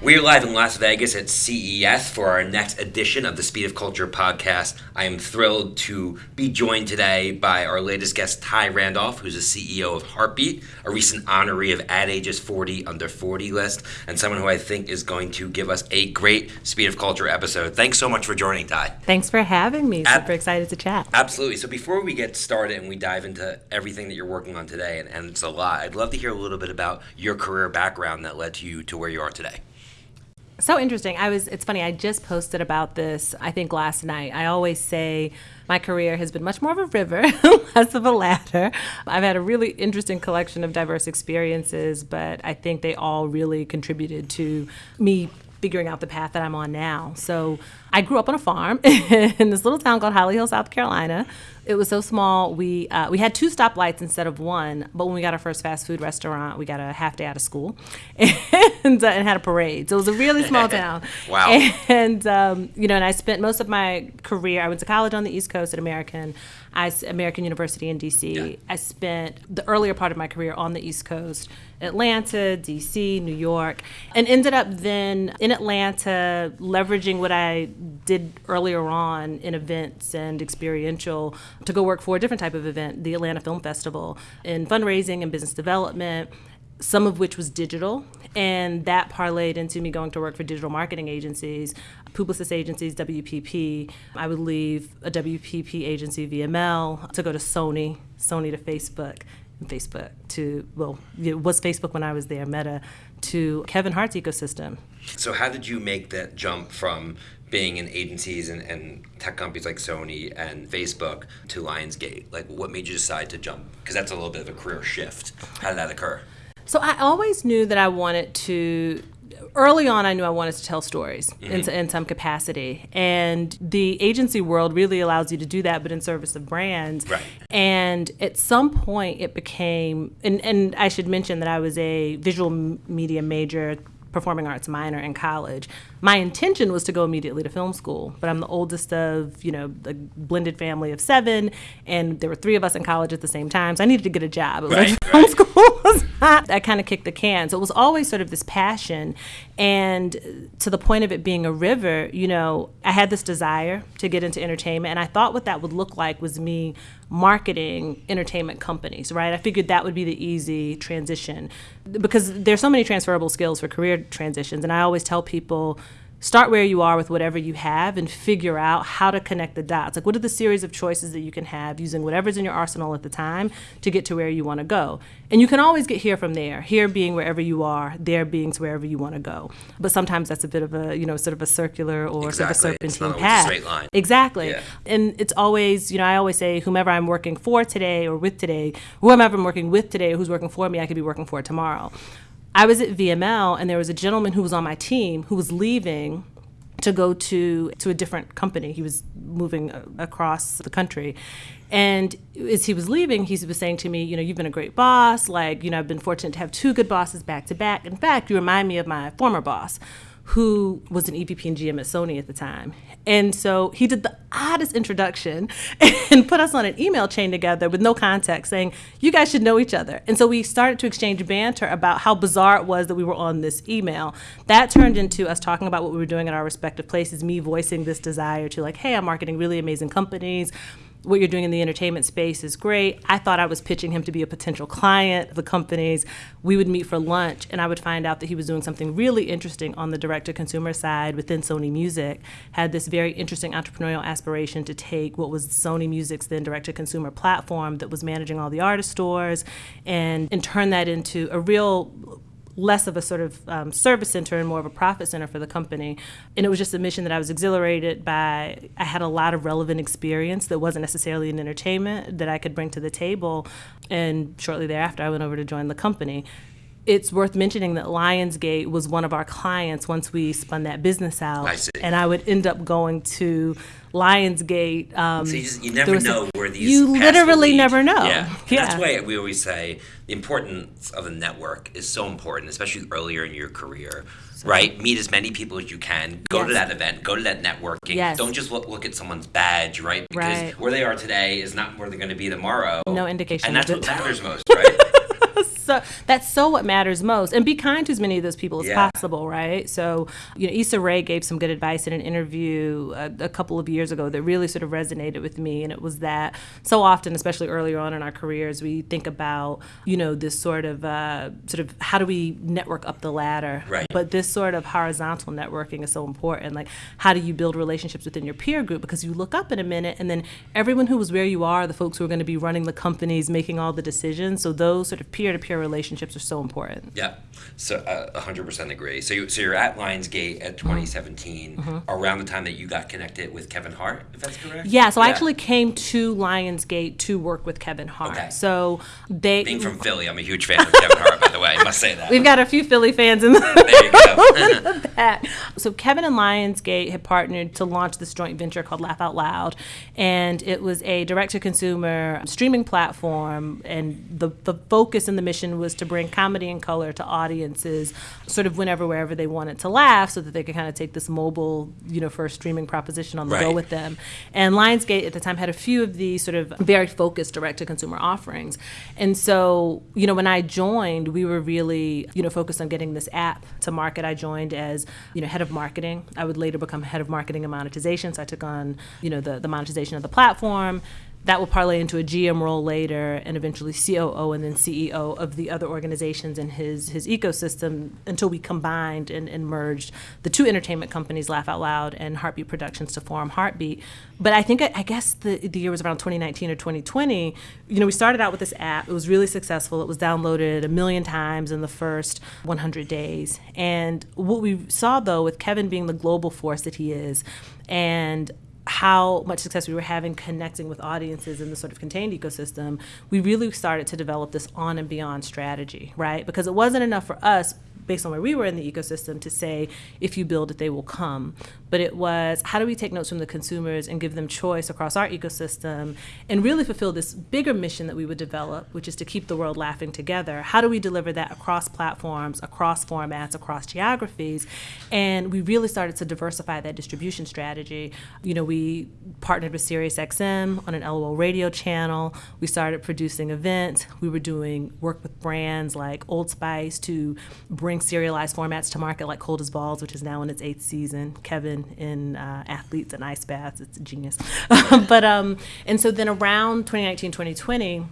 We're live in Las Vegas at CES for our next edition of the Speed of Culture podcast. I am thrilled to be joined today by our latest guest, Thai Randolph, who's the CEO of Hartbeat, a recent honoree of Ad Age's 40 Under 40 list, and someone who I think is going to give us a great Speed of Culture episode. Thanks so much for joining, Ty. Thanks for having me. Ab- Super excited to chat. Absolutely. So before we get started and we dive into everything that you're working on today, and, and it's a lot, I'd love to hear a little bit about your career background that led to you to where you are today. So interesting. I was it's funny, I just posted about this I think last night. I always say my career has been much more of a river, less of a ladder. I've had a really interesting collection of diverse experiences, but I think they all really contributed to me figuring out the path that I'm on now. So I grew up on a farm in this little town called Holly Hill, South Carolina. It was so small. We uh, we had two stoplights instead of one. But when we got our first fast food restaurant, we got a half day out of school, and, uh, and had a parade. So it was a really small town. wow. And um, you know, and I spent most of my career. I went to college on the East Coast at American. I American University in DC. Yeah. I spent the earlier part of my career on the East Coast, Atlanta, DC, New York, and ended up then in Atlanta leveraging what I did earlier on in events and experiential to go work for a different type of event, the Atlanta Film Festival, in fundraising and business development some of which was digital, and that parlayed into me going to work for digital marketing agencies, Publicis agencies, WPP. I would leave a WPP agency, VML, to go to Sony, Sony to Facebook, and Facebook to, well, it was Facebook when I was there, Meta, to Kevin Hart's ecosystem. So how did you make that jump from being in agencies and, and tech companies like Sony and Facebook to Lionsgate? Like what made you decide to jump? Because that's a little bit of a career shift. How did that occur? So I always knew that I wanted to. Early on, I knew I wanted to tell stories in, mm-hmm. in some capacity. And the agency world really allows you to do that, but in service of brands. Right. And at some point, it became, and, and I should mention that I was a visual media major, performing arts minor in college. My intention was to go immediately to film school, but I'm the oldest of, you know, a blended family of seven, and there were three of us in college at the same time, so I needed to get a job. It was Right, like right. film school was not, I kind of kicked the can. So it was always sort of this passion. And to the point of it being a river, you know, I had this desire to get into entertainment. And I thought what that would look like was me marketing entertainment companies, right? I figured that would be the easy transition because there's so many transferable skills for career transitions. And I always tell people, start where you are with whatever you have and figure out how to connect the dots. Like, what are the series of choices that you can have using whatever's in your arsenal at the time to get to where you want to go? And you can always get here from there, here being wherever you are, there being to wherever you want to go. But sometimes that's a bit of a, you know, sort of a circular or Exactly. sort of a It's serpentine not always a path. straight line. Exactly. Yeah. And it's always, you know, I always say, whomever I'm working for today or with today, whomever I'm working with today who's working for me, I could be working for tomorrow. I was at VML and there was a gentleman who was on my team who was leaving to go to to a different company. He was moving uh, across the country. And as he was leaving, he was saying to me, you know, you've been a great boss. Like, you know, I've been fortunate to have two good bosses back to back. In fact, you remind me of my former boss who was an EVP and GM at Sony at the time. And so he did the oddest introduction and put us on an email chain together with no context saying, you guys should know each other. And so we started to exchange banter about how bizarre it was that we were on this email. That turned into us talking about what we were doing at our respective places, me voicing this desire to, like, hey, I'm marketing really amazing companies what you're doing in the entertainment space is great. I thought I was pitching him to be a potential client of the companies. We would meet for lunch, and I would find out that he was doing something really interesting on the direct to consumer side within Sony Music. Had this very interesting entrepreneurial aspiration to take what was Sony Music's then direct to consumer platform that was managing all the artist stores and, and turn that into a real less of a sort of um, service center and more of a profit center for the company. And it was just a mission that I was exhilarated by. I had a lot of relevant experience that wasn't necessarily in entertainment that I could bring to the table. And shortly thereafter, I went over to join the company. It's worth mentioning that Lionsgate was one of our clients once we spun that business out. I see. And I would end up going to Lionsgate. Um, So you, just, you never know where these You literally never know. Yeah. Yeah. That's why we always say the importance of a network is so important, especially earlier in your career. Right? Meet as many people as you can. Go to that event. Go to that networking. Yes. Don't just look, look at someone's badge, right? Because Right. where they are today is not where they're going to be tomorrow. No indication And that's what matters most, right? So that's so what matters most. And be kind to as many of those people as Yeah. possible, right? So, you know, Issa Rae gave some good advice in an interview a, a couple of years ago that really sort of resonated with me. And it was that so often, especially earlier on in our careers, we think about, you know, this sort of, uh, sort of how do we network up the ladder? Right. But this sort of horizontal networking is so important. Like, how do you build relationships within your peer group? Because you look up in a minute, and then everyone who was where you are, the folks who are going to be running the companies, making all the decisions. So those sort of relationships are so important. Yeah, so uh, 100% agree. So, you, so you're at Lionsgate at 2017, around the time that you got connected with Kevin Hart, if that's correct? Yeah, so I actually came to Lionsgate to work with Kevin Hart. Okay. So they Being from Philly, I'm a huge fan of Kevin Hart, by the way. I must say that. we've got a few Philly fans in the there you go. that. So Kevin and Lionsgate had partnered to launch this joint venture called Laugh Out Loud, and it was a direct-to-consumer streaming platform. And the the focus and the mission was to bring comedy and color to audiences, sort of whenever wherever they wanted to laugh, so that they could kind of take this mobile, you know, first streaming proposition on the go with them. And Lionsgate at the time had a few of these sort of very focused direct-to-consumer offerings. And so, you know, when I joined, we were really, you know, focused on getting this app to market. I joined as, you know, head of marketing. I would later become head of marketing and monetization. So I took on, you know, the, the monetization of the platform. That will parlay into a GM role later, and eventually COO and then CEO of the other organizations in his his ecosystem until we combined and, and merged the two entertainment companies, Laugh Out Loud and Hartbeat Productions, to form Hartbeat. But I think I, I guess the the year was around 2019 or 2020. You know, we started out with this app. It was really successful. It was downloaded a million times in the first 100 days. And what we saw though, with Kevin being the global force that he is, and how much success we were having connecting with audiences in the sort of contained ecosystem, we really started to develop this on and beyond strategy, right? Because it wasn't enough for us based on where we were in the ecosystem to say if you build it they will come. But it was how do we take notes from the consumers and give them choice across our ecosystem and really fulfill this bigger mission that we would develop which is to keep the world laughing together? How do we deliver that across platforms across formats across geographies? And we really started to diversify that distribution strategy. You know we partnered with SiriusXM on an LOL radio channel. We started producing events. We were doing work with brands like Old Spice to bring serialized formats to market like Cold as Balls, which is now in its eighth season. Kevin in uh, Athletes and Ice Baths, it's genius. but um, and so then around 2019, 2020.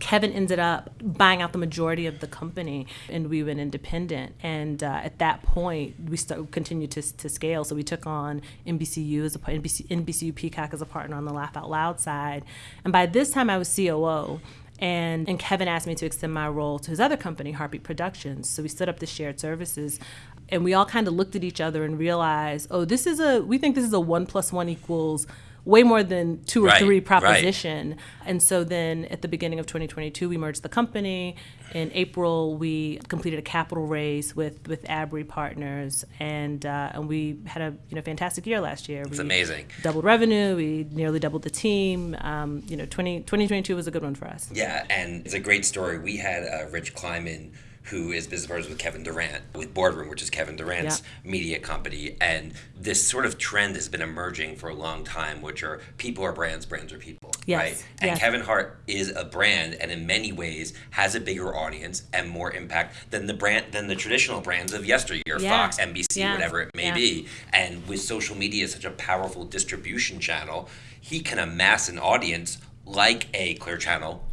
Kevin ended up buying out the majority of the company, and we went independent. And uh, at that point, we st- continued to, to scale. So we took on NBCU as a NBC, NBCU Peacock as a partner on the Laugh Out Loud side. And by this time, I was COO. And, and Kevin asked me to extend my role to his other company, Hartbeat Productions. So we stood up the shared services, and we all kind of looked at each other and realized, oh, this is a we think this is a one plus one equals way more than two or Right, three right. proposition. And so then at the beginning of 2022, we merged the company. In April, we completed a capital raise with with Abry Partners, and uh, and we had a you know fantastic year last year. It's we amazing. Doubled revenue. We nearly doubled the team. Um, you know, 20, 2022 was a good one for us. Yeah, and it's a great story. We had uh, Rich Kleiman, who is business partners with Kevin Durant, with Boardroom, which is Kevin Durant's media company. And this sort of trend has been emerging for a long time, which are people are brands, brands are people. Yes, Right? And yes. Kevin Hart is a brand and in many ways has a bigger audience and more impact than the brand than the traditional brands of yesteryear, Yeah. Fox, NBC, Yeah. whatever it may Yeah. be. And with social media such a powerful distribution channel, he can amass an audience like a Clear Channel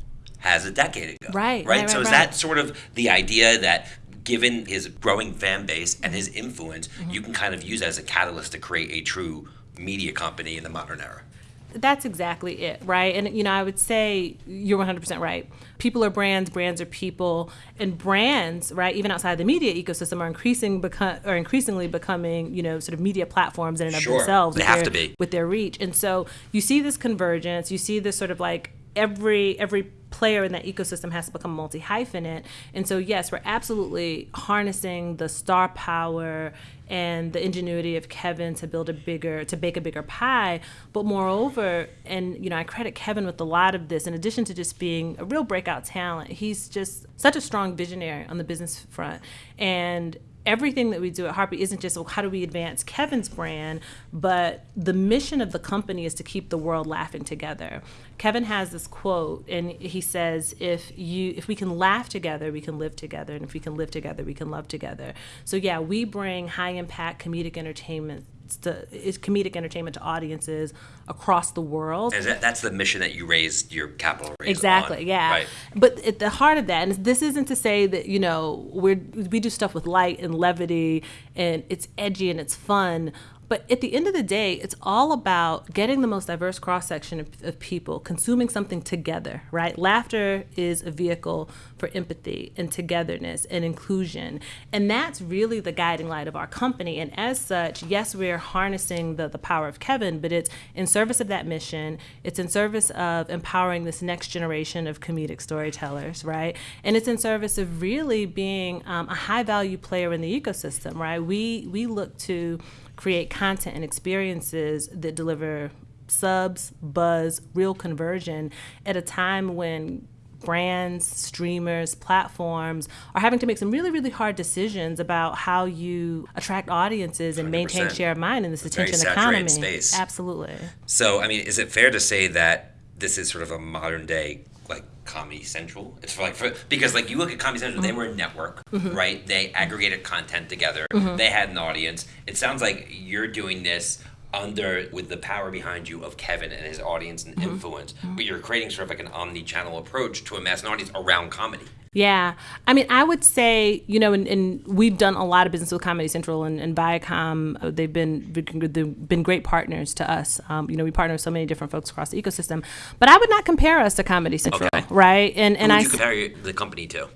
has a decade ago. Right, Right. right, so right, is right. that sort of the idea that given his growing fan base and his influence, Mm-hmm. you can kind of use as a catalyst to create a true media company in the modern era? That's exactly it, right? And you know, I would say you're 100% right. People are brands, brands are people, and brands, right, even outside the media ecosystem are increasing become are increasingly becoming, you know, sort of media platforms in and of Sure. themselves They have their, to be. with their reach. And so you see this convergence, you see this sort of like every every player in that ecosystem has to become multi hyphenate. And so yes, we're absolutely harnessing the star power and the ingenuity of Kevin to build a bigger to bake a bigger pie. But moreover, and you know, I credit Kevin with a lot of this, in addition to just being a real breakout talent, he's just such a strong visionary on the business front. And everything that we do at Hartbeat isn't just well, how do we advance Kevin's brand, but the mission of the company is to keep the world laughing together. Kevin has this quote, and he says, "If you, if we can laugh together, we can live together, and if we can live together, we can love together." So yeah, we bring high impact comedic entertainment to is comedic entertainment to audiences across the world. And that, that's the mission that you raised your capital raise Exactly, on, yeah. Right. But at the heart of that, and this isn't to say that you know we we do stuff with light and levity, and it's edgy and it's fun. But at the end of the day, it's all about getting the most diverse cross section of, of, people, consuming something together, right? Laughter is a vehicle for empathy and togetherness and inclusion. And that's really the guiding light of our company. And as such, yes, we're harnessing the, the power of Kevin, but it's in service of that mission. It's in service of empowering this next generation of comedic storytellers, right? And it's in service of really being um, a high value player in the ecosystem, right? We, we look to create content and experiences that deliver subs, buzz, real conversion at a time when brands, streamers, platforms are having to make some really, really hard decisions about how you attract audiences and 100%. maintain share of mind in this attention economy. Space. Absolutely. So, I mean, is it fair to say that this is sort of a modern day like Comedy Central. It's for like for because like you look at Comedy Central, mm-hmm. they were a network, mm-hmm. right? They aggregated content together. Mm-hmm. They had an audience. It sounds like you're doing this under with the power behind you of Kevin and his audience and mm-hmm. influence, mm-hmm. but you're creating sort of like an omni-channel approach to a mass audience around comedy. Yeah. I mean, I would say, you know, and, and we've done a lot of business with Comedy Central and, and Viacom. Uh, they've been they've been great partners to us. Um, you know, we partner with so many different folks across the ecosystem. But I would not compare us to Comedy Central, okay. right? And Who and I you compare the company to,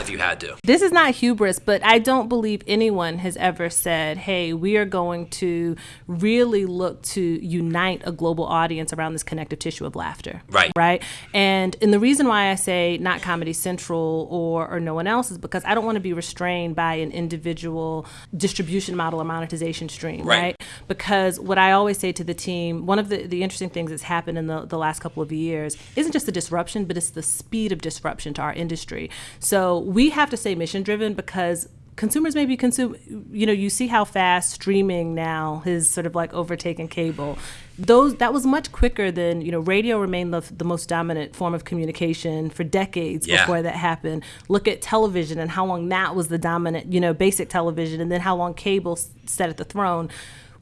if you had to. This is not hubris, but I don't believe anyone has ever said, "Hey, we are going to really look to unite a global audience around this connective tissue of laughter." Right. Right. And and the reason why I say not Comedy Central or, or no one else's because I don't want to be restrained by an individual distribution model or monetization stream, right? right? Because what I always say to the team, one of the, the interesting things that's happened in the, the last couple of years isn't just the disruption, but it's the speed of disruption to our industry. So we have to stay mission driven because consumers may be consume you know you see how fast streaming now has sort of like overtaken cable. Those that was much quicker than you know radio remained the, the most dominant form of communication for decades yeah. before that happened. Look at television and how long that was the dominant you know basic television and then how long cable sat at the throne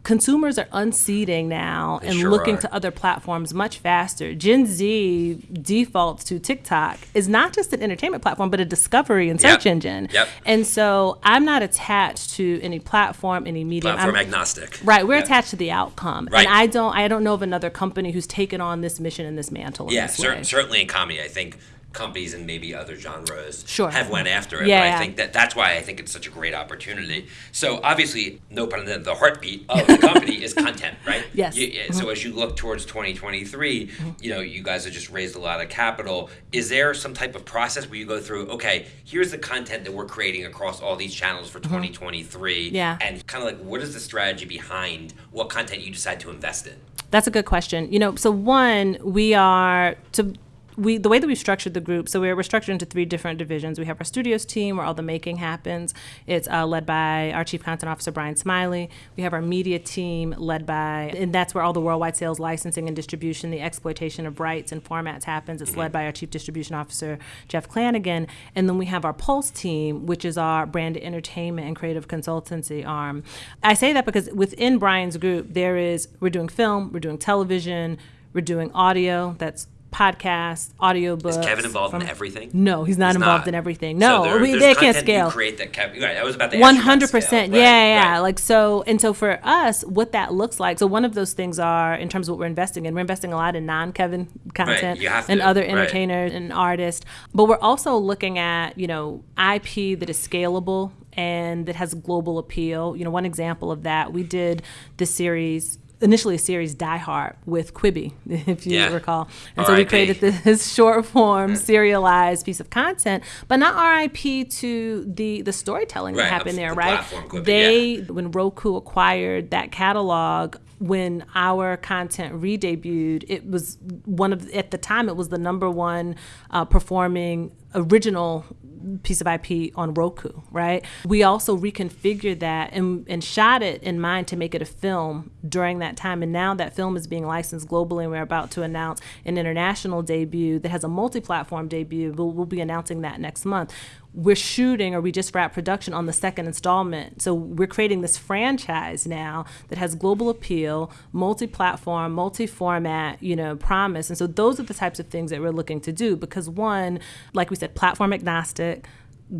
consumers are unseating now they and sure looking are. to other platforms much faster. Gen Z defaults to TikTok is not just an entertainment platform, but a discovery and search yep. engine. Yep. And so I'm not attached to any platform, any medium. Platform I'm, agnostic. Right. We're yep. attached to the outcome. Right. And I don't I don't know of another company who's taken on this mission and this mantle. Yeah, cer- certainly in comedy. I think companies and maybe other genres sure. have went after it. Yeah, but yeah. I think that that's why I think it's such a great opportunity. So obviously, no pun intended, the heartbeat of the company is content, right? Yes. You, mm-hmm. So as you look towards 2023, mm-hmm. you know, you guys have just raised a lot of capital. Is there some type of process where you go through, okay, here's the content that we're creating across all these channels for mm-hmm. 2023, yeah. and kind of like what is the strategy behind what content you decide to invest in? That's a good question. You know, so one, we are to we the way that we've structured the group, so we're, we're structured into three different divisions. We have our studios team where all the making happens. It's uh, led by our chief content officer Brian Smiley. We have our media team led by, and that's where all the worldwide sales, licensing, and distribution, the exploitation of rights and formats happens. It's led by our chief distribution officer Jeff Clanagan, and then we have our Pulse team, which is our brand entertainment and creative consultancy arm. I say that because within Brian's group, there is we're doing film, we're doing television, we're doing audio. That's podcasts, audiobooks. Is Kevin involved from, in everything? No, he's not he's involved not. in everything. No, so there, we, they can't scale. Create that Kevin. Right, I was about to one hundred percent. Yeah, yeah. Right. Like so, and so for us, what that looks like. So one of those things are in terms of what we're investing in. We're investing a lot in non-Kevin content and other entertainers and artists, but we're also looking at you know IP that is scalable and that has global appeal. You know, one example of that, we did the series initially a series Die Hart with Quibi, if you yeah. recall. And so we created this short form, serialized piece of content, but not RIP to the the storytelling right, that happened there, the right? Quibi, they yeah. when Roku acquired that catalog, when our content re-debuted, it was one of at the time it was the number one uh, performing original piece of IP on Roku, right? We also reconfigured that and, and shot it in mind to make it a film during that time. And now that film is being licensed globally, and we're about to announce an international debut that has a multi platform debut. We'll, we'll be announcing that next month we're shooting or we just wrapped production on the second installment. So we're creating this franchise now that has global appeal, multi-platform, multi-format, you know, promise. And so those are the types of things that we're looking to do because one, like we said, platform agnostic,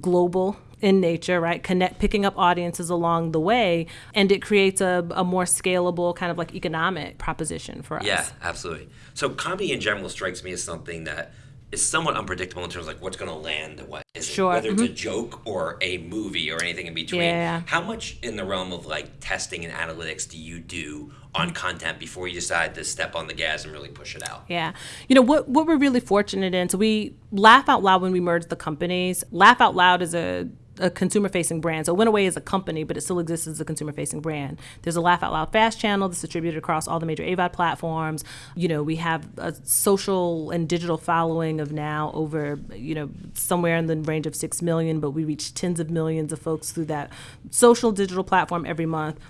global in nature, right? Connect, picking up audiences along the way, and it creates a, a more scalable kind of like economic proposition for us. Yeah, absolutely. So comedy in general strikes me as something that is somewhat unpredictable in terms of like what's going to land what is sure. it, whether mm-hmm. it's a joke or a movie or anything in between yeah. how much in the realm of like testing and analytics do you do on mm-hmm. content before you decide to step on the gas and really push it out yeah you know what what we're really fortunate in so we laugh out loud when we merge the companies laugh out loud is a a consumer facing brand. So Winaway is a company, but it still exists as a consumer facing brand. There's a Laugh Out Loud Fast channel that's distributed across all the major AVOD platforms. You know, we have a social and digital following of now over, you know, somewhere in the range of 6 million, but we reach tens of millions of folks through that social digital platform every month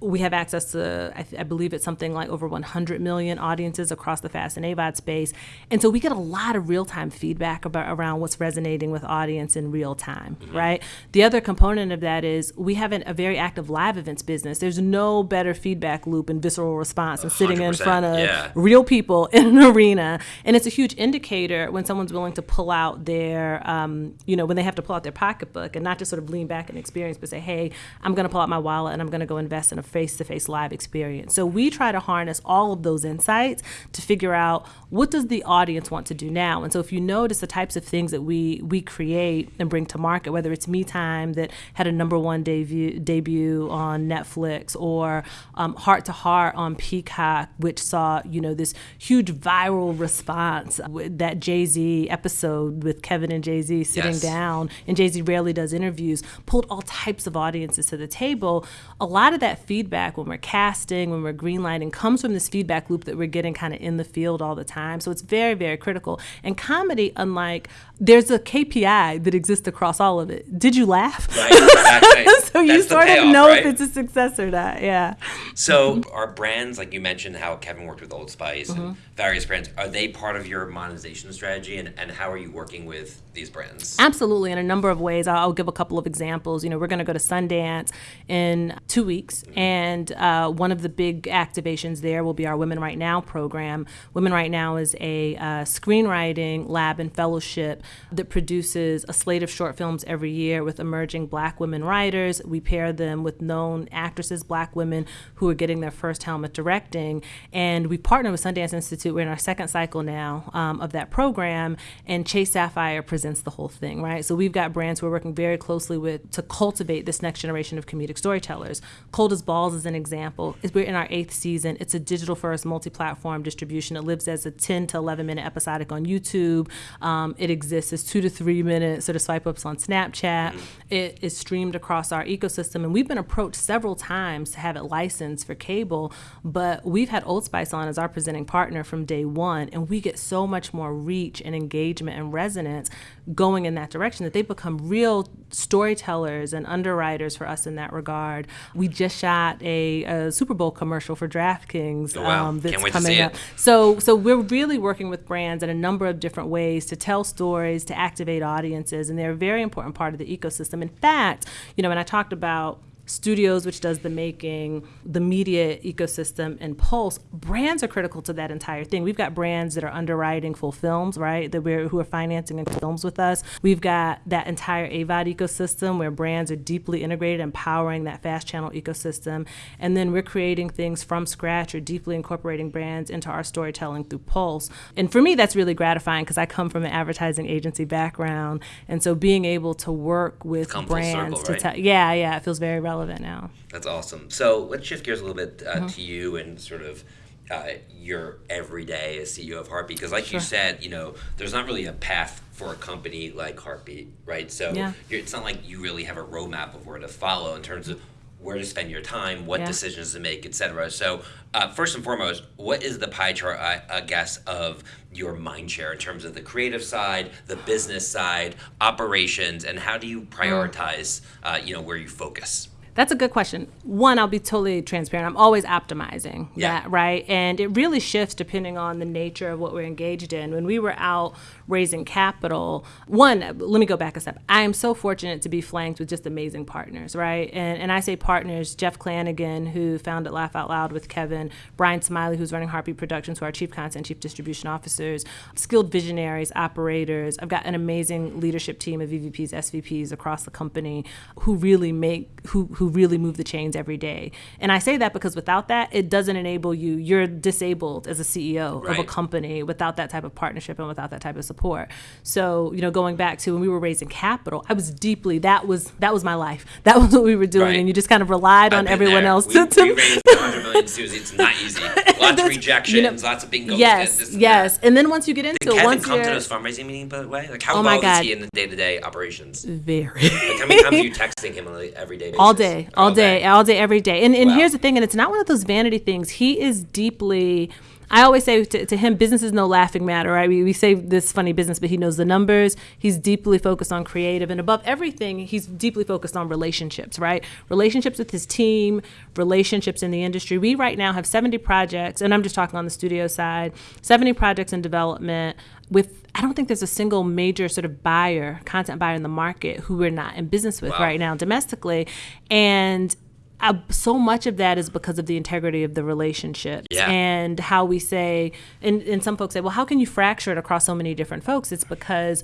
we have access to, I, I, believe it's something like over 100 million audiences across the FAST and AVOD space. And so we get a lot of real time feedback about around what's resonating with audience in real time, mm-hmm. right? The other component of that is we have an, a very active live events business. There's no better feedback loop and visceral response than sitting in front of yeah. real people in an arena. And it's a huge indicator when someone's willing to pull out their, um, you know, when they have to pull out their pocketbook and not just sort of lean back and experience, but say, hey, I'm going to pull out my wallet and I'm going to go invest in a face to face live experience. So we try to harness all of those insights to figure out what does the audience want to do now. And so if you notice the types of things that we we create and bring to market, whether it's Me Time that had a number one debut debut on Netflix or um, Heart to Heart on Peacock, which saw you know this huge viral response. That Jay Z episode with Kevin and Jay Z sitting yes. down, and Jay Z rarely does interviews, pulled all types of audiences to the table. A lot of that feedback when we're casting, when we're greenlighting, comes from this feedback loop that we're getting kind of in the field all the time. So it's very, very critical. And comedy, unlike there's a KPI that exists across all of it. Did you laugh? Right, exactly. so you sort payoff, of know right? if it's a success or not. Yeah. So our brands, like you mentioned, how Kevin worked with Old Spice mm-hmm. and various brands, are they part of your monetization strategy? And, and how are you working with these brands? Absolutely, in a number of ways. I'll, I'll give a couple of examples. You know, we're going to go to Sundance in two weeks, mm-hmm. and uh, one of the big activations there will be our Women Right Now program. Women Right Now is a uh, screenwriting lab and fellowship that produces a slate of short films every year with emerging black women writers. We pair them with known actresses, black women who are getting their first helm helmet directing. And we partner with Sundance Institute. We're in our second cycle now um, of that program. And Chase Sapphire presents the whole thing, right? So we've got brands we're working very closely with to cultivate this next generation of comedic storytellers. Cold as Balls is an example. We're in our eighth season. It's a digital first multi platform distribution. It lives as a 10 to 11 minute episodic on YouTube. Um, it exists as two to three minute sort of swipe ups on Snapchat. It is streamed across our ecosystem, and we've been approached several times to have it licensed for cable. But we've had Old Spice on as our presenting partner from day one, and we get so much more reach and engagement and resonance going in that direction that they've become real storytellers and underwriters for us in that regard. We just shot a, a Super Bowl commercial for DraftKings oh, wow. um, that's coming up. It. So, so we're really working with brands in a number of different ways to tell stories, to activate audiences, and they're a very important part of the ecosystem. In fact, you know, when I talked about studios, which does the making, the media ecosystem, and Pulse, brands are critical to that entire thing. We've got brands that are underwriting full films, right? That we're who are financing films with us. We've got that entire AVOD ecosystem where brands are deeply integrated, empowering that fast channel ecosystem, and then we're creating things from scratch or deeply incorporating brands into our storytelling through Pulse. And for me, that's really gratifying because I come from an advertising agency background, and so being able to work with brands circle, right? to tell, yeah, yeah, it feels very relevant relevant now. That's awesome. So let's shift gears a little bit uh, mm-hmm. to you and sort of uh, your everyday as CEO of Hartbeat, because like sure. you said, you know, there's not really a path for a company like Hartbeat, right? So yeah. it's not like you really have a roadmap of where to follow in terms of where to spend your time, what Yeah. decisions to make, etc. So, uh, first and foremost, what is the pie chart, I, I guess, of your mind share in terms of the creative side, the business side, operations, and how do you Mm. prioritize, uh, you know, where you focus? That's a good question. One, I'll be totally transparent. I'm always optimizing Yeah. that, right? And it really shifts depending on the nature of what we're engaged in. When we were out raising capital, one, let me go back a step. I am so fortunate to be flanked with just amazing partners, right? And, and I say partners, Jeff Clanagan, who founded Laugh Out Loud with Kevin, Brian Smiley, who's running Hartbeat Productions, who are our chief content, chief distribution officers, skilled visionaries, operators. I've got an amazing leadership team of EVPs, SVPs across the company who really make, who, who really move the chains every day. And I say that because without that, it doesn't enable you. You're disabled as a CEO of a company without that type of partnership and without that type of support. So, you know, going back to when we were raising capital, I was deeply that was that was my life. That was what we were doing, Right. and you just kind of relied I've on everyone there. else we, to, to we raised 100 million Susie. It's not easy. Lots of rejections, you know, lots of bingos. yes, and yes. And then once you get into Did it, Kevin once come to those fundraising meetings, by the way? Like, how Oh involved is he in the day-to-day operations? very Like, how many times are you texting him on an everyday basis? all day, all day, all day, every day. And and Wow. here's the thing, and it's not one of those vanity things. He is deeply. I always say to, to him, business is no laughing matter, right? We, we say this funny business, but he knows the numbers. He's deeply focused on creative, and above everything, he's deeply focused on relationships, right? Relationships with his team, relationships in the industry. We right now have 70 projects, and I'm just talking on the studio side, 70 projects in development with I don't think there's a single major sort of buyer, content buyer in the market who we're not in business with Wow. right now domestically. And uh, so much of that is because of the integrity of the relationship Yeah. and how we say, and, and some folks say, well, how can you fracture it across so many different folks? It's because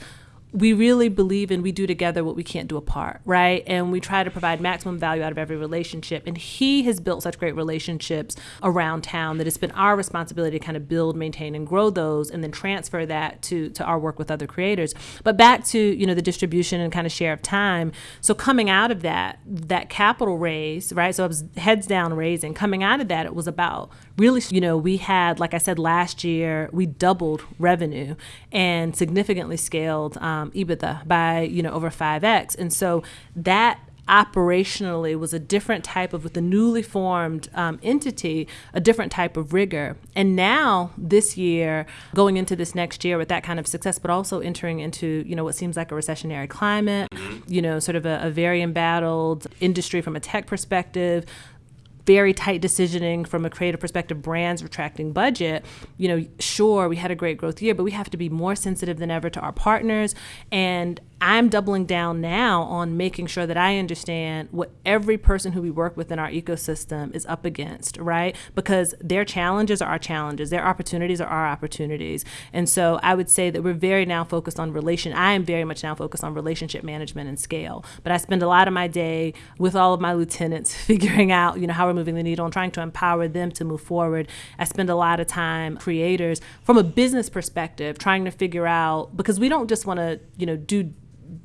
we really believe in we do together what we can't do apart, right? And we try to provide maximum value out of every relationship. And he has built such great relationships around town that it's been our responsibility to kind of build, maintain, and grow those, and then transfer that to to our work with other creators. But back to you know the distribution and kind of share of time. So coming out of that that capital raise, right? So I was heads down raising. Coming out of that, it was about really you know we had like I said last year we doubled revenue and significantly scaled um, EBITDA by you know over five x, and so that operationally was a different type of with the newly formed um, entity a different type of rigor. And now this year going into this next year with that kind of success but also entering into you know what seems like a recessionary climate you know sort of a, a very embattled industry from a tech perspective very tight decisioning from a creative perspective, brands retracting budget, you know, sure, we had a great growth year, but we have to be more sensitive than ever to our partners. And I'm doubling down now on making sure that I understand what every person who we work with in our ecosystem is up against, right? Because their challenges are our challenges, their opportunities are our opportunities. And so I would say that we're very now focused on relation. I am very much now focused on relationship management and scale. But I spend a lot of my day with all of my lieutenants figuring out, you know, how we're moving the needle and trying to empower them to move forward. I spend a lot of time creators from a business perspective trying to figure out because we don't just want to, you know, do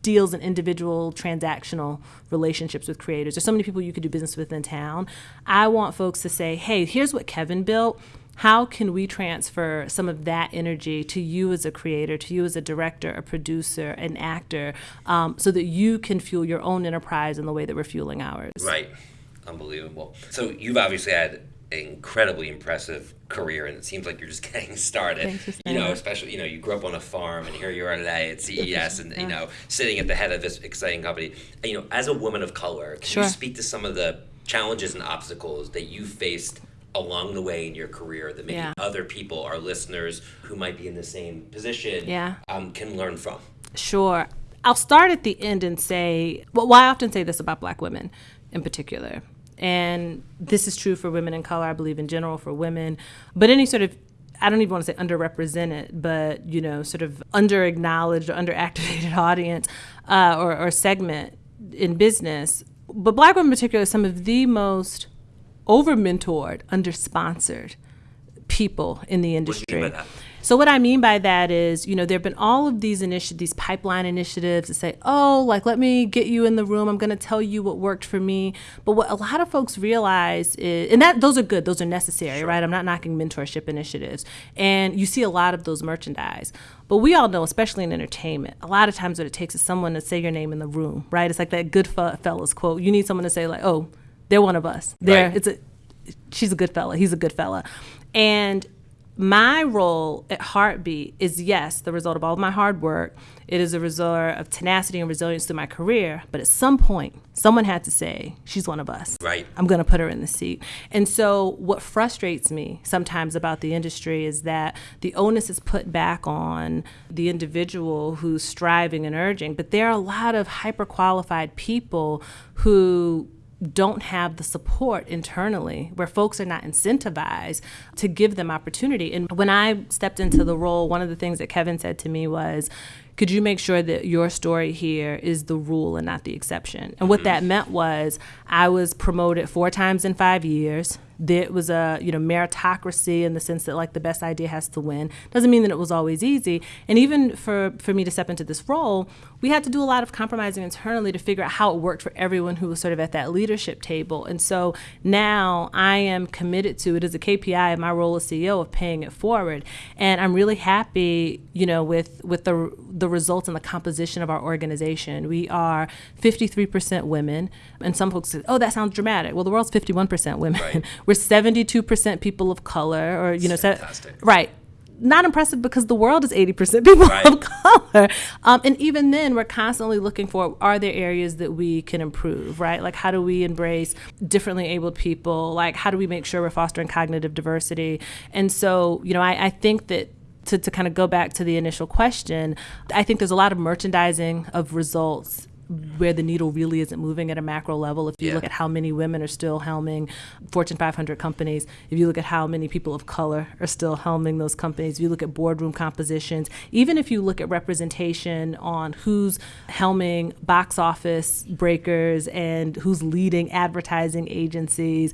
deals and individual transactional relationships with creators. There's so many people you could do business with in town. I want folks to say, hey, here's what Kevin built. How can we transfer some of that energy to you as a creator, to you as a director, a producer, an actor, um, so that you can fuel your own enterprise in the way that we're fueling ours? Right. Unbelievable. So you've obviously had incredibly impressive career, and it seems like you're just getting started. For you know, especially you know, you grew up on a farm, and here you are today at CES, and you know, sitting at the head of this exciting company. And, you know, as a woman of color, can Sure. you speak to some of the challenges and obstacles that you faced? Along the way in your career, that maybe Yeah. other people, our listeners who might be in the same position, Yeah. um, can learn from. Sure. I'll start at the end and say, well, well, I often say this about black women in particular. And this is true for women in color, I believe in general for women, but any sort of I don't even want to say underrepresented, but you know, sort of under acknowledged or underactivated audience uh, or, or segment in business. But black women in particular are some of the most over mentored, under sponsored people in the industry. You mean by that? So what I mean by that is, you know, there've been all of these initiatives, these pipeline initiatives that say, "Oh, like let me get you in the room. I'm going to tell you what worked for me." But what a lot of folks realize is, and that those are good, those are necessary, right? I'm not knocking mentorship initiatives, and you see a lot of those merchandise. But we all know, especially in entertainment, a lot of times what it takes is someone to say your name in the room, right? It's like that Goodfellas quote. You need someone to say like, "Oh." They're one of us. They're Right. it's a she's a good fella. He's a good fella. And my role at Hartbeat is yes, the result of all of my hard work. It is a result of tenacity and resilience through my career. But at some point, someone had to say, she's one of us. Right. I'm going to put her in the seat. And so, what frustrates me sometimes about the industry is that the onus is put back on the individual who's striving and urging. But there are a lot of hyper qualified people who don't have the support internally where folks are not incentivized to give them opportunity. And when I stepped into the role, one of the things that Kevin said to me was, could you make sure that your story here is the rule and not the exception? And what mm-hmm. that meant was I was promoted four times in five years. There was a you know meritocracy in the sense that like the best idea has to win. Doesn't mean that it was always easy. And even for for me to step into this role, we had to do a lot of compromising internally to figure out how it worked for everyone who was sort of at that leadership table. And so now I am committed to it as a KPI in my role as CEO of paying it forward. And I'm really happy, you know, with with the the results and the composition of our organization. We are 53% women, and some folks say, "Oh, that sounds dramatic." Well, the world's 51% women. Right. We're 72% people of color, or you know, se- right. Not impressive because the world is 80% people Right. of color. Um, and even then, we're constantly looking for are there areas that we can improve, right? Like, how do we embrace differently abled people? Like, how do we make sure we're fostering cognitive diversity? And so, you know, I, I think that to, to kind of go back to the initial question, I think there's a lot of merchandising of results where the needle really isn't moving at a macro level. If you Yeah. look at how many women are still helming Fortune 500 companies, if you look at how many people of color are still helming those companies, if you look at boardroom compositions, even if you look at representation on who's helming box office breakers and who's leading advertising agencies,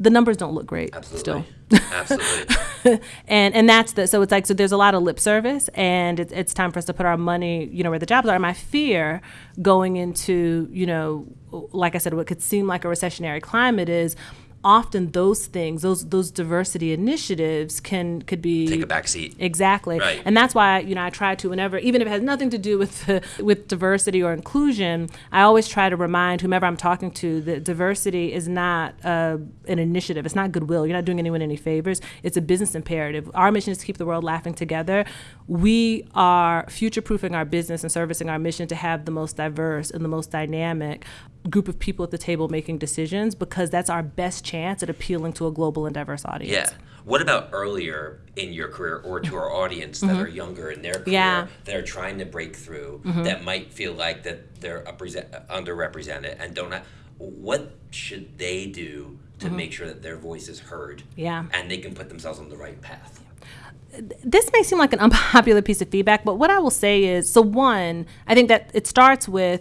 the numbers don't look great Absolutely. still. Absolutely. and and that's the so it's like so there's a lot of lip service and it's, it's time for us to put our money you know where the jobs are my fear going into you know like i said what could seem like a recessionary climate is often those things those those diversity initiatives can could be Take a back seat. Exactly. Right. And that's why, you know, I try to whenever even if it has nothing to do with with diversity or inclusion, I always try to remind whomever I'm talking to that diversity is not uh, an initiative. It's not goodwill. You're not doing anyone any favors. It's a business imperative. Our mission is to keep the world laughing together. We are future-proofing our business and servicing our mission to have the most diverse and the most dynamic group of people at the table making decisions because that's our best chance at appealing to a global and diverse audience. Yeah. What about earlier in your career or to our audience that are younger in their career Mm-hmm. Yeah. Mm-hmm. that are trying to break through that might feel like that they're underrepresented and don't have, what should they do to make sure that their voice is heard Mm-hmm. Yeah. and they can put themselves on the right path? this may seem like an unpopular piece of feedback, but what I will say is so one, I think that it starts with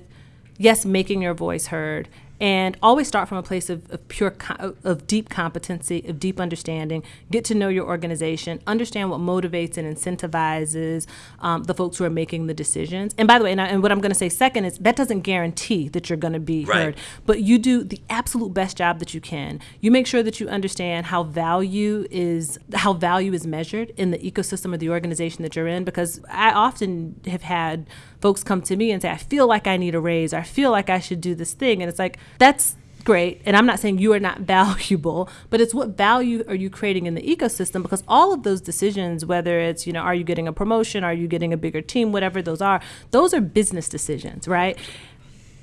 yes, making your voice heard. And always start from a place of, of pure, co- of deep competency, of deep understanding. Get to know your organization, understand what motivates and incentivizes um, the folks who are making the decisions. And by the way, and, I, and what I'm going to say second is that doesn't guarantee that you're going to be Right. heard but you do the absolute best job that you can. You make sure that you understand how value is how value is measured in the ecosystem of the organization that you're in because I often have had folks come to me and say I feel like I need a raise or I feel like I should do this thing. And it's like that's great. And i'm not saying you are not valuable but it's what value are you creating in the ecosystem? Because all of those decisions whether it's you know are you getting a promotion are you getting a bigger team whatever those are those are business decisions right?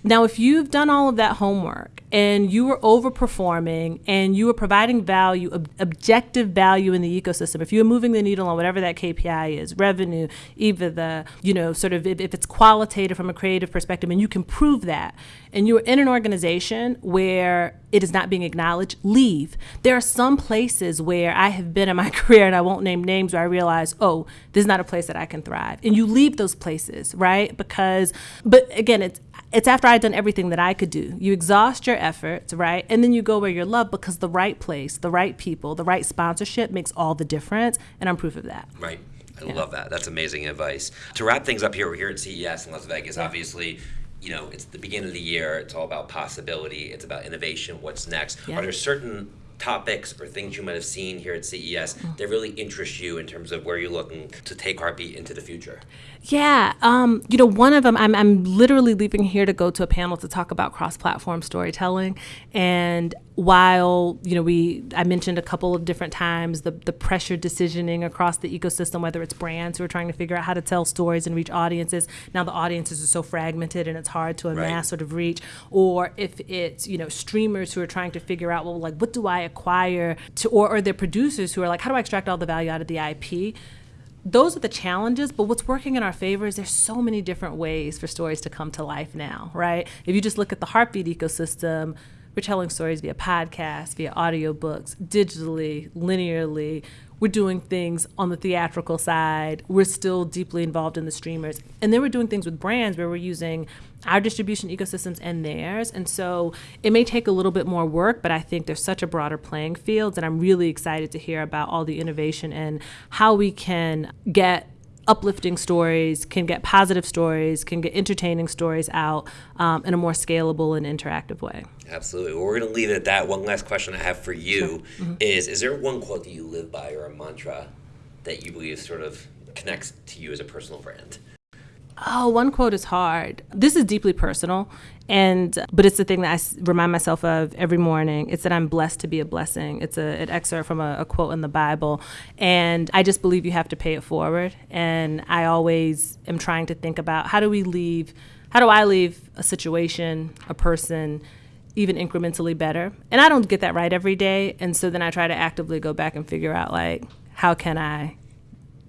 Now, if you've done all of that homework and you were overperforming and you were providing value, ob- objective value in the ecosystem, if you're moving the needle on whatever that KPI is, revenue, either the, you know, sort of if, if it's qualitative from a creative perspective and you can prove that, and you're in an organization where it is not being acknowledged, leave. There are some places where I have been in my career, and I won't name names, where I realize, oh, this is not a place that I can thrive. And you leave those places, right? Because, but again, it's it's after I've done everything that I could do. You exhaust your efforts, right? And then you go where you're loved because the right place, the right people, the right sponsorship makes all the difference. And I'm proof of that. Right. I love that. That's amazing advice. To wrap things up here, we're here at CES in Las Vegas. Obviously, you know, it's the beginning of the year. It's all about possibility. It's about innovation. What's next? Are there certain topics or things you might have seen here at CES mm. that really interest you in terms of where you're looking to take Hartbeat into the future? Yeah, um, you know, one of them, I'm, I'm literally leaving here to go to a panel to talk about cross-platform storytelling. And while you know, we I mentioned a couple of different times the the pressure decisioning across the ecosystem, whether it's brands who are trying to figure out how to tell stories and reach audiences. Now the audiences are so fragmented and it's hard to amass Right. sort of reach. Or if it's you know streamers who are trying to figure out well, like what do I acquire to, or or the producers who are like, how do I extract all the value out of the IP? Those are the challenges, but what's working in our favor is there's so many different ways for stories to come to life now, right? If you just look at the heartbeat ecosystem, we're telling stories via podcasts, via audiobooks, digitally, linearly. We're doing things on the theatrical side. We're still deeply involved in the streamers. And then we're doing things with brands where we're using our distribution ecosystems and theirs. And so it may take a little bit more work, but I think there's such a broader playing field. And I'm really excited to hear about all the innovation and how we can get uplifting stories, can get positive stories, can get entertaining stories out um, in a more scalable and interactive way. Absolutely. Well, we're going to leave it at that. One last question I have for you mm-hmm. is Is there one quote that you live by or a mantra that you believe sort of connects to you as a personal brand? Oh, one quote is hard. This is deeply personal, and but it's the thing that I remind myself of every morning. It's that I'm blessed to be a blessing. It's a, an excerpt from a, a quote in the Bible, and I just believe you have to pay it forward. And I always am trying to think about how do we leave, how do I leave a situation, a person, even incrementally better. And I don't get that right every day, and so then I try to actively go back and figure out like how can I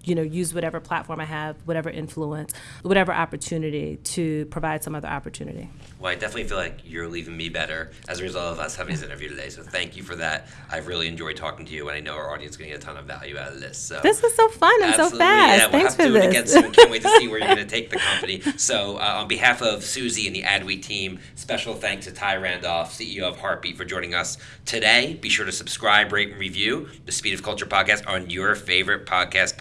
you know, use whatever platform I have, whatever influence, whatever opportunity to provide some other opportunity. Well, I definitely feel like you're leaving me better as a result of us having this interview today. So thank you for that. I've really enjoyed talking to you, and I know our audience is going to get a ton of value out of this. So This was so fun and so fast. Yeah, we'll Thanks have to for do it again this. soon. Can't wait to see where you're going to take the company. So, uh, on behalf of Susie and the Adweek team, special thanks to Thai Randolph, CEO of Hartbeat, for joining us today. Be sure to subscribe, rate, and review the Speed of Culture podcast on your favorite podcast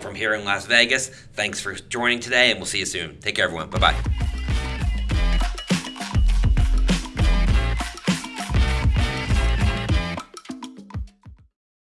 From here in Las Vegas, thanks for joining today, and we'll see you soon. Take care, everyone. Bye bye.